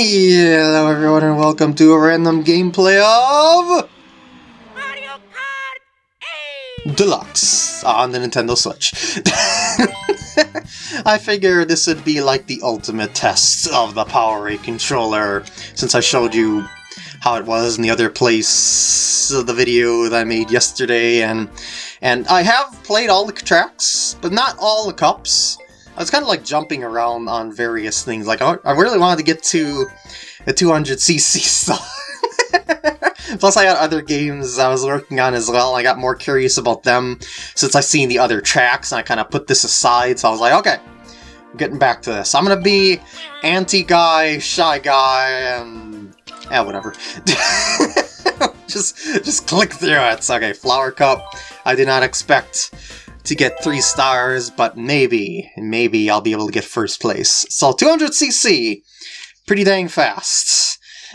Hello everyone and welcome to a random gameplay of Mario Kart 8! Deluxe on the Nintendo Switch. I figure this would be like the ultimate test of the PowerA controller since I showed you how it was in the other place of the video that I made yesterday and and I have played all the tracks but not all the cups. I was kind of like jumping around on various things. Like, I I really wanted to get to the 200cc stuff. Plus, I had other games I was working on as well. I got more curious about them since I seen the other tracks, and I kind of put this aside. So I was like, okay, I'm getting back to this. I'm gonna be anti-guy, shy guy, and yeah, whatever. just, just click through it. Okay, flower cup. I did not expect to get three stars, but maybe, maybe I'll be able to get first place. So 200cc, pretty dang fast.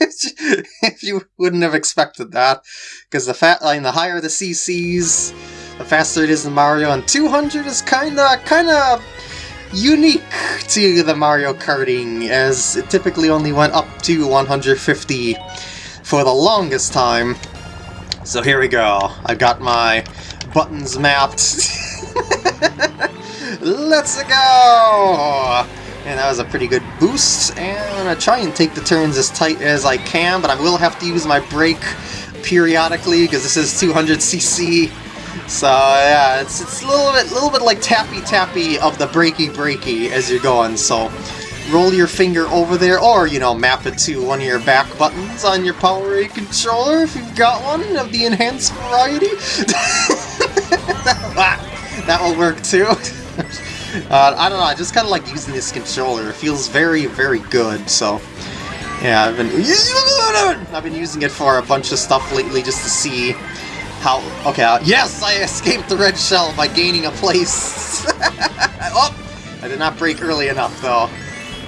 if you wouldn't have expected that, because the fat, the higher the CCs, the faster it is in Mario, and 200 is kinda, kinda unique to the Mario Karting, as it typically only went up to 150 for the longest time. So here we go. I've got my buttons mapped. Let's go! And that was a pretty good boost, and I'm going to try and take the turns as tight as I can, but I will have to use my brake periodically, because this is 200cc. So yeah, it's, it's a little bit, little bit like tappy-tappy of the breaky-breaky as you're going, so roll your finger over there, or, you know, map it to one of your back buttons on your Power controller if you've got one of the enhanced variety. that will work too. uh, I don't know, I just kind of like using this controller. It feels very, very good, so... Yeah, I've been I've been using it for a bunch of stuff lately just to see how... Okay, uh, yes! I escaped the red shell by gaining a place! oh! I did not brake early enough, though.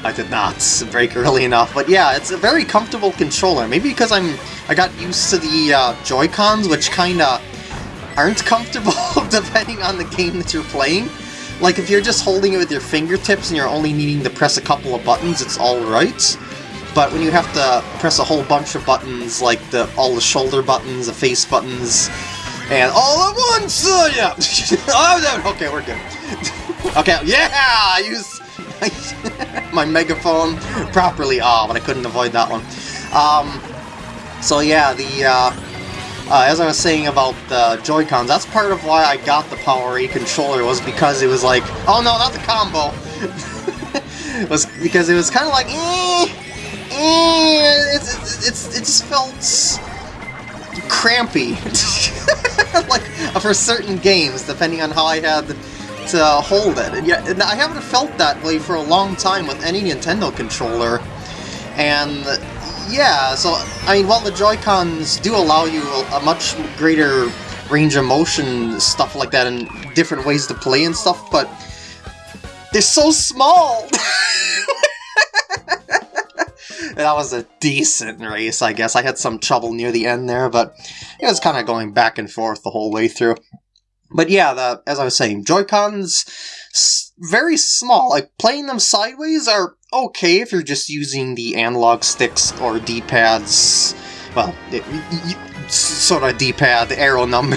I did not brake early enough, but yeah, it's a very comfortable controller. Maybe because I'm I got used to the uh, Joy-Cons, which kinda aren't comfortable depending on the game that you're playing. Like if you're just holding it with your fingertips and you're only needing to press a couple of buttons, it's alright. But when you have to press a whole bunch of buttons, like the all the shoulder buttons, the face buttons, and all at once, uh, yeah. oh, okay, we're good. okay, yeah, I used my megaphone properly. Oh, but I couldn't avoid that one. Um, so yeah, the uh, uh, as I was saying about the Joy-Cons, that's part of why I got the PowerA controller, was because it was like, oh no, not the combo! was because it was kind of like, eh, eh, it's, it's, it just felt crampy. like, for certain games, depending on how I had to uh, hold it. And, and I haven't felt that way for a long time with any Nintendo controller. And yeah, so, I mean, while the Joy-Cons do allow you a, a much greater range of motion, stuff like that, and different ways to play and stuff, but they're so small! that was a decent race, I guess. I had some trouble near the end there, but it was kind of going back and forth the whole way through. But yeah, the, as I was saying, Joy-Cons, very small. Like, playing them sideways are okay if you're just using the analog sticks or D-pads. Well, it, sort of D-pad, arrow number,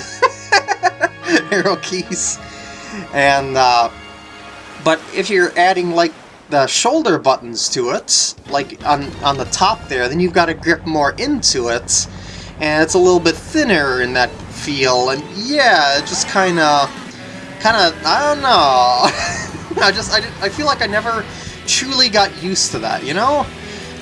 arrow keys. And, uh, but if you're adding, like, the shoulder buttons to it, like on, on the top there, then you've got to grip more into it, and it's a little bit thinner in that feel, and yeah, it just kind of, kind of, I don't know, I just, I, I feel like I never truly got used to that, you know?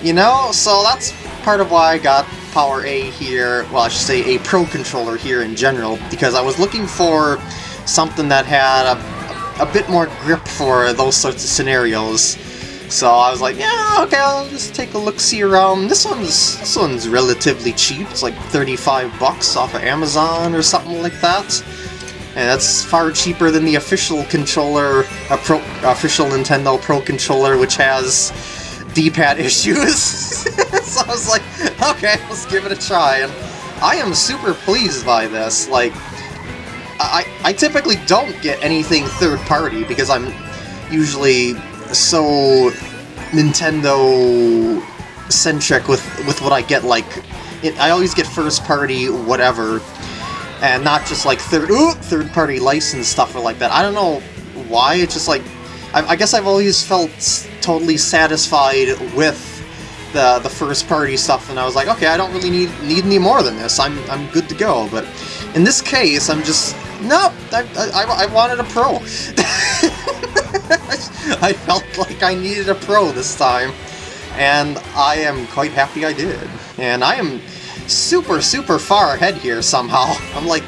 You know, so that's part of why I got PowerA here, well I should say a Pro Controller here in general, because I was looking for something that had a, a bit more grip for those sorts of scenarios. So I was like, yeah, okay, I'll just take a look-see around. This one's this one's relatively cheap. It's like 35 bucks off of Amazon or something like that. And that's far cheaper than the official controller, a pro, official Nintendo Pro controller, which has D-pad issues. so I was like, okay, let's give it a try. And I am super pleased by this. Like, I, I typically don't get anything third-party because I'm usually so Nintendo centric with with what I get. Like, it, I always get first party whatever, and not just like third ooh, third party license stuff or like that. I don't know why. It's just like I, I guess I've always felt totally satisfied with the the first party stuff, and I was like, okay, I don't really need need any more than this. I'm I'm good to go. But in this case, I'm just no. I I, I wanted a pro. I felt like I needed a pro this time, and I am quite happy I did. And I am super super far ahead here somehow. I'm like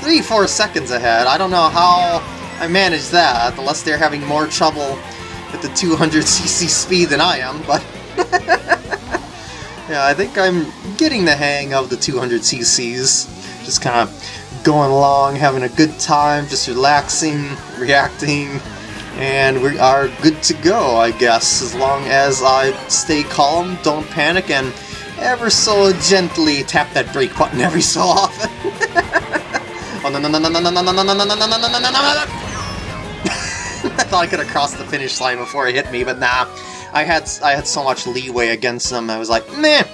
three four seconds ahead. I don't know how I managed that, unless they're having more trouble with the 200cc speed than I am, but... yeah, I think I'm getting the hang of the 200cc's. Just kind of going along, having a good time, just relaxing, reacting, and we are good to go, I guess, as long as I stay calm, don't panic, and ever so gently tap that brake button every so often. oh no no no no no no no no no no no no no no no no I thought I could have crossed the finish line before it hit me, but nah. I had I had so much leeway against them, I was like, meh,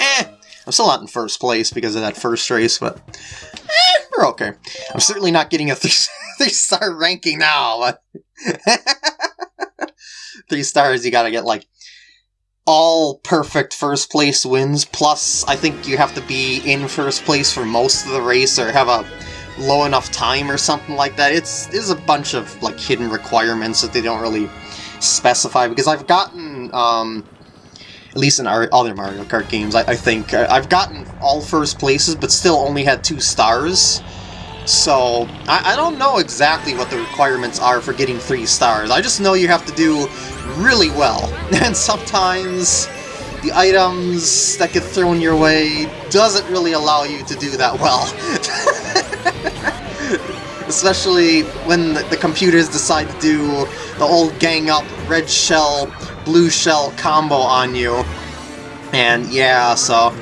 eh. I'm still not in first place because of that first race, but eh, we're okay. I'm certainly not getting a three-star three ranking now, but three stars you gotta get, like, all perfect first place wins, plus I think you have to be in first place for most of the race or have a low enough time or something like that. It's there's a bunch of like hidden requirements that they don't really specify because I've gotten um, at least in our other Mario Kart games, I, I think uh, I've gotten all first places, but still only had two stars. So I, I don't know exactly what the requirements are for getting three stars. I just know you have to do really well, and sometimes the items that get thrown your way doesn't really allow you to do that well. Especially when the computers decide to do the old gang up red shell, blue shell combo on you. And yeah, so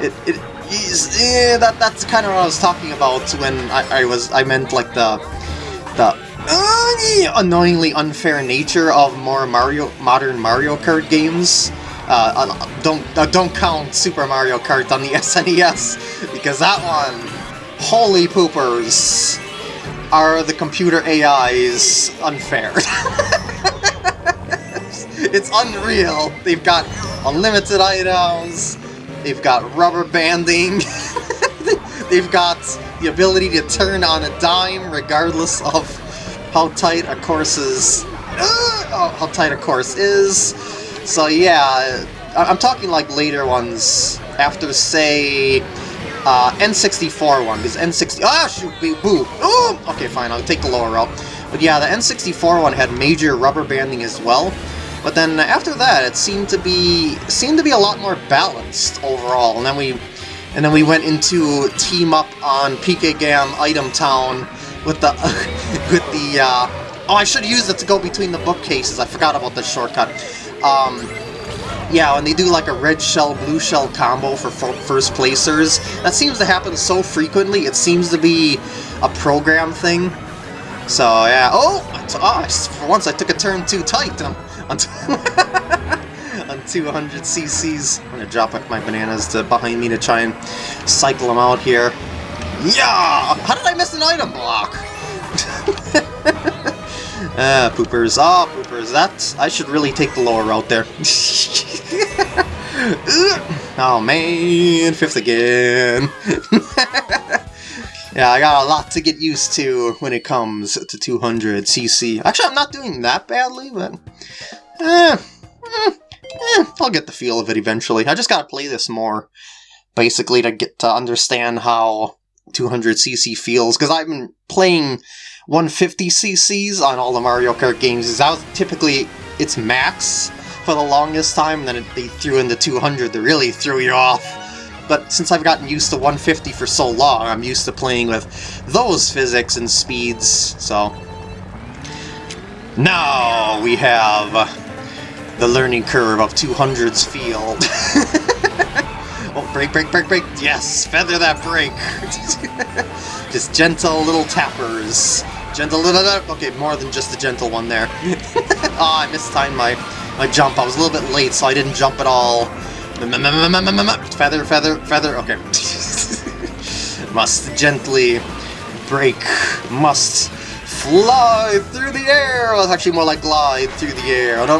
it, it yeah, that that's kind of what I was talking about when I, I was I meant like the the uh, annoyingly unfair nature of more Mario modern Mario Kart games. Uh, uh, don't uh, don't count Super Mario Kart on the SNES because that one, holy poopers, are the computer AIs unfair. it's unreal. They've got unlimited items. They've got rubber banding. They've got the ability to turn on a dime regardless of how tight a course is. Uh, how tight a course is. So yeah, I'm talking like later ones after say uh, N64 one, because N60 ah shoot boo oh okay fine I'll take the lower route. But yeah, the N64 one had major rubber banding as well. But then after that, it seemed to be seemed to be a lot more balanced overall. And then we and then we went into team up on PK Gam Item Town with the with the uh, oh I should use it to go between the bookcases. I forgot about this shortcut. Um, yeah, when they do like a red shell, blue shell combo for first placers, that seems to happen so frequently, it seems to be a program thing. So yeah, oh, oh for once I took a turn too tight on, on, on 200 cc's. I'm gonna drop up my bananas to behind me to try and cycle them out here. Yeah! How did I miss an item block? Ah, poopers. Ah, oh, poopers. That I should really take the lower route there. oh man, fifth again. Yeah, I got a lot to get used to when it comes to 200cc. Actually, I'm not doing that badly, but... Eh, eh, eh, I'll get the feel of it eventually. I just gotta play this more, basically, to get to understand how 200cc feels, because I've been playing 150cc's on all the Mario Kart games. That was typically its max for the longest time, and then they threw in the 200 that really threw you off. But since I've gotten used to 150 for so long, I'm used to playing with those physics and speeds, so... Now we have the learning curve of 200's field. oh, brake, brake, brake, brake! Yes! Feather that brake! Just gentle little tappers. Gentle little... Okay, more than just the gentle one there. oh, I mistimed my my jump. I was a little bit late, so I didn't jump at all. Feather, feather, feather. Okay. must gently brake. Must fly through the air. Well, it's actually more like glide through the air. Oh, no.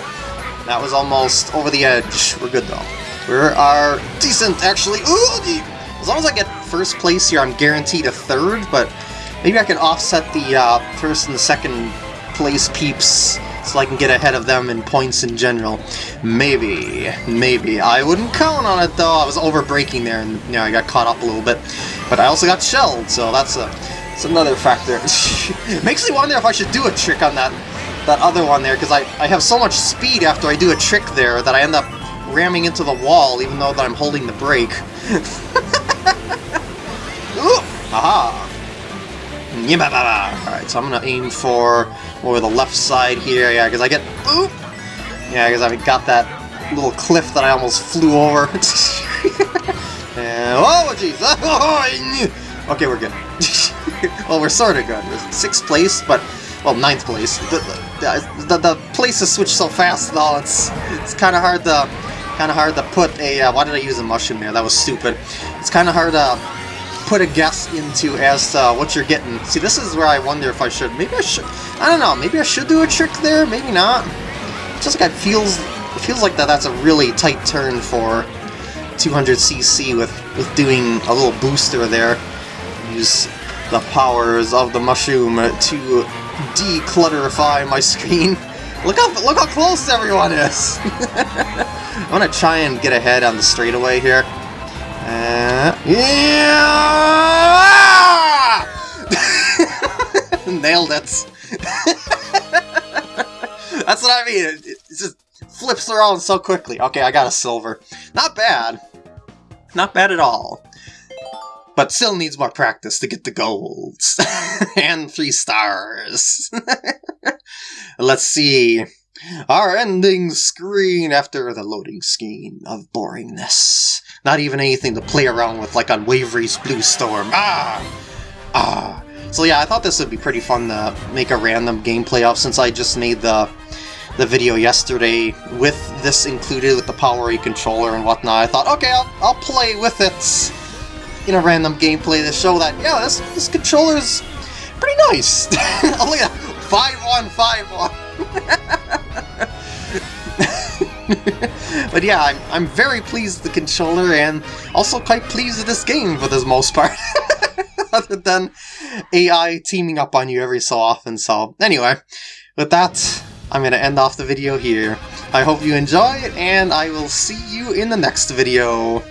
Ooh. That was almost over the edge. We're good, though. We are decent, actually. Ooh, as long as I get first place here, I'm guaranteed a third, but maybe I can offset the uh, first and the second place peeps so I can get ahead of them in points in general. Maybe, maybe. I wouldn't count on it though. I was over braking there and you know, I got caught up a little bit. But I also got shelled, so that's a that's another factor. Makes me wonder if I should do a trick on that that other one there, because I, I have so much speed after I do a trick there that I end up ramming into the wall even though that I'm holding the brake. Ooh, aha! Alright, so I'm gonna aim for over the left side here, yeah, because I get... Oop! Yeah, because I've got that little cliff that I almost flew over. and, oh, jeez! okay, we're good. well, we're sort of good. Sixth place, but... Well, ninth place. The, the, the, the place has switched so fast, though, it's, it's kind of hard to... Kind of hard to put a... Uh, why did I use a mushroom there? That was stupid. It's kind of hard to put a guess into as to what you're getting. See, this is where I wonder if I should. Maybe I should. I don't know. Maybe I should do a trick there. Maybe not. Just like it feels. It feels like that. That's a really tight turn for 200cc with with doing a little booster there. Use the powers of the mushroom to declutterify my screen. Look how look how close everyone is. I'm gonna try and get ahead on the straightaway here. Uh, yeah! Nailed it. That's what I mean. It, it just flips around so quickly. Okay, I got a silver. Not bad. Not bad at all. But still needs more practice to get the golds. and three stars. Let's see. Our ending screen after the loading screen of boringness. Not even anything to play around with like on Wave Race Blue Storm. Ah! Ah! So yeah, I thought this would be pretty fun to make a random gameplay of since I just made the the video yesterday with this included with the PowerA controller and whatnot. I thought, okay, I'll, I'll play with it in a random gameplay to show that, yeah, this, this controller's pretty nice. Only a 5151. But yeah, I'm, I'm very pleased with the controller and also quite pleased with this game for the most part. Other than AI teaming up on you every so often. So anyway, with that, I'm going to end off the video here. I hope you enjoy it, and I will see you in the next video.